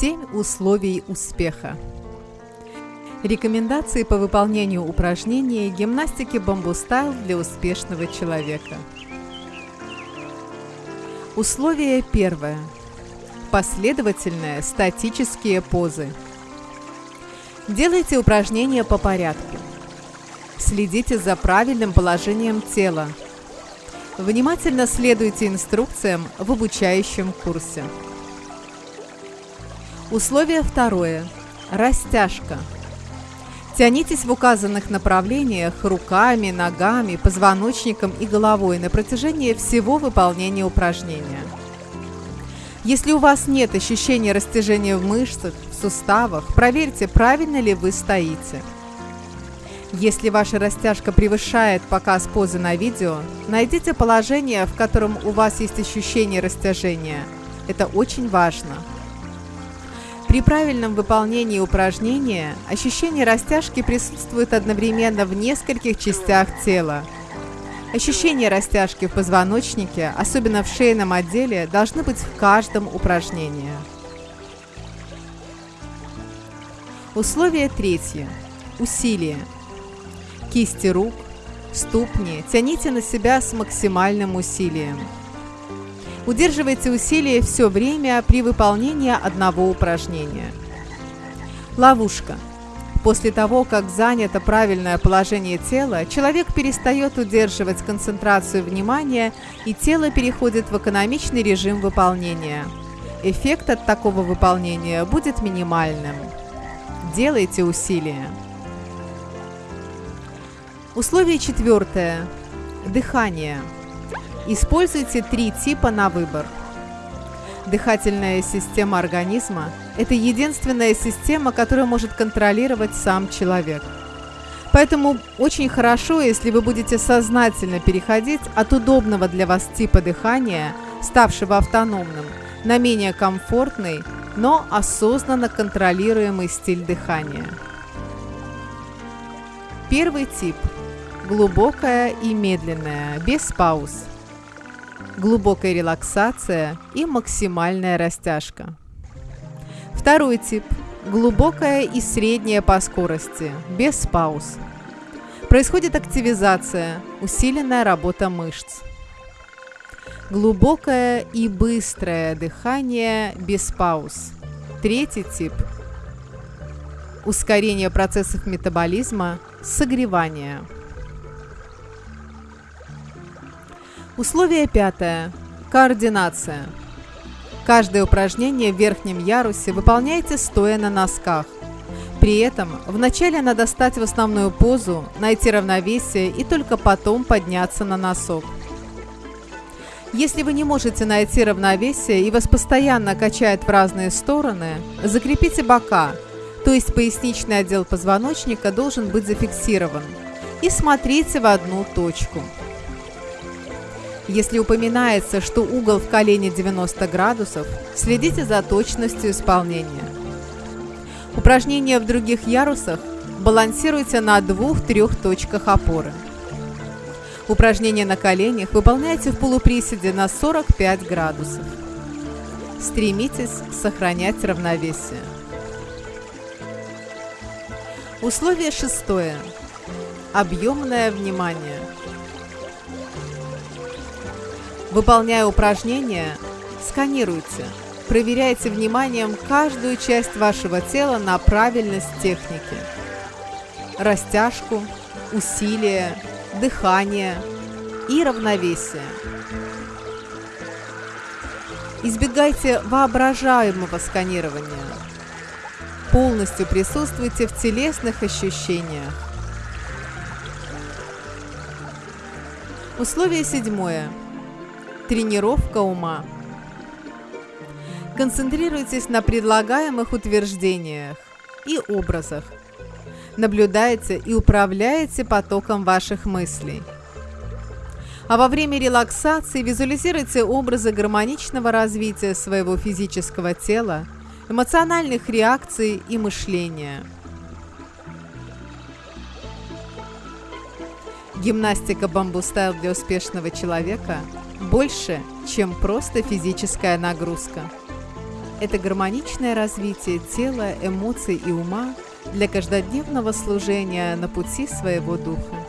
7 условий успеха. Рекомендации по выполнению упражнений гимнастики бамбу-стайл для успешного человека. Условие первое. Последовательные статические позы. Делайте упражнения по порядку. Следите за правильным положением тела. Внимательно следуйте инструкциям в обучающем курсе. Условие второе. Растяжка. Тянитесь в указанных направлениях руками, ногами, позвоночником и головой на протяжении всего выполнения упражнения. Если у вас нет ощущения растяжения в мышцах, в суставах, проверьте, правильно ли вы стоите. Если ваша растяжка превышает показ позы на видео, найдите положение, в котором у вас есть ощущение растяжения. Это очень важно. При правильном выполнении упражнения ощущение растяжки присутствует одновременно в нескольких частях тела. Ощущение растяжки в позвоночнике, особенно в шейном отделе, должны быть в каждом упражнении. Условие третье. Усилие. Кисти рук, ступни тяните на себя с максимальным усилием. Удерживайте усилие все время при выполнении одного упражнения. Ловушка. После того, как занято правильное положение тела, человек перестает удерживать концентрацию внимания и тело переходит в экономичный режим выполнения. Эффект от такого выполнения будет минимальным. Делайте усилия. Условие четвертое. Дыхание. Используйте три типа на выбор. Дыхательная система организма – это единственная система, которая может контролировать сам человек. Поэтому очень хорошо, если вы будете сознательно переходить от удобного для вас типа дыхания, ставшего автономным, на менее комфортный, но осознанно контролируемый стиль дыхания. Первый тип – глубокая и медленная, без пауз – глубокая релаксация и максимальная растяжка. Второй тип – глубокая и средняя по скорости, без пауз. Происходит активизация, усиленная работа мышц. Глубокое и быстрое дыхание без пауз. Третий тип – ускорение процессов метаболизма, согревание – Условие пятое. Координация. Каждое упражнение в верхнем ярусе выполняйте стоя на носках. При этом вначале надо стать в основную позу, найти равновесие и только потом подняться на носок. Если вы не можете найти равновесие и вас постоянно качает в разные стороны, закрепите бока, то есть поясничный отдел позвоночника должен быть зафиксирован, и смотрите в одну точку. Если упоминается, что угол в колене 90 градусов, следите за точностью исполнения. Упражнения в других ярусах балансируйте на двух-трех точках опоры. Упражнения на коленях выполняйте в полуприседе на 45 градусов. Стремитесь сохранять равновесие. Условие шестое. Объемное внимание. Выполняя упражнения, сканируйте, проверяйте вниманием каждую часть вашего тела на правильность техники. Растяжку, усилие, дыхание и равновесие. Избегайте воображаемого сканирования. Полностью присутствуйте в телесных ощущениях. Условие седьмое. Тренировка ума. Концентрируйтесь на предлагаемых утверждениях и образах. Наблюдайте и управляйте потоком ваших мыслей. А во время релаксации визуализируйте образы гармоничного развития своего физического тела, эмоциональных реакций и мышления. Гимнастика бамбу-стайл для успешного человека – больше, чем просто физическая нагрузка. – это гармоничное развитие тела, эмоций и ума для каждодневного служения на пути своего духа.